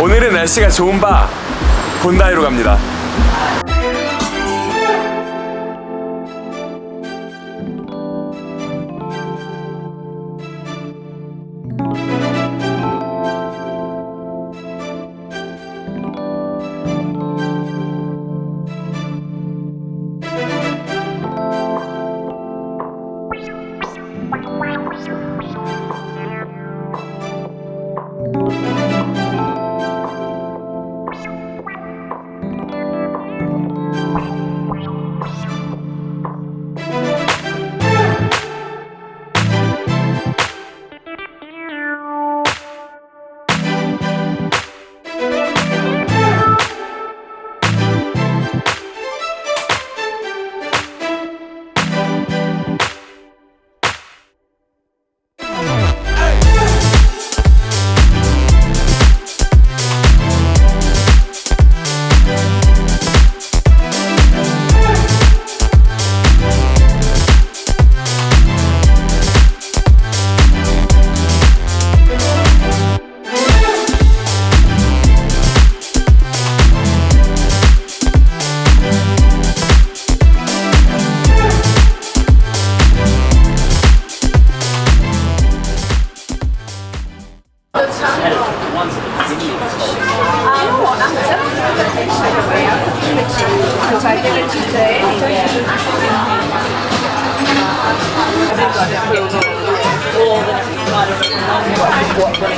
오늘은 날씨가 좋은 바 본다이로 갑니다. Because I did it today. Um, Everybody will know all today?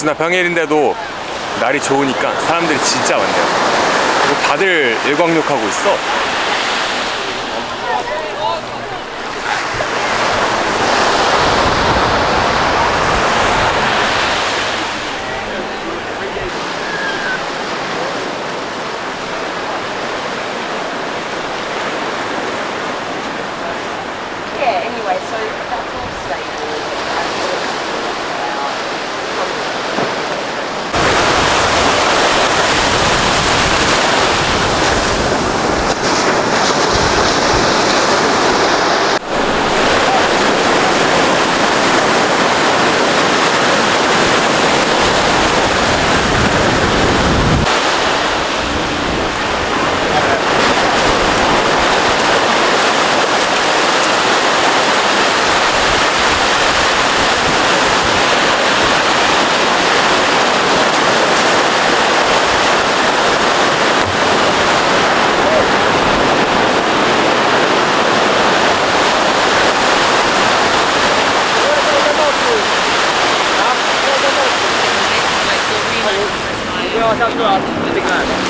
역시나 평일인데도 날이 좋으니까 사람들이 진짜 많네요. 다들 일광욕하고 있어. 下次啊自己看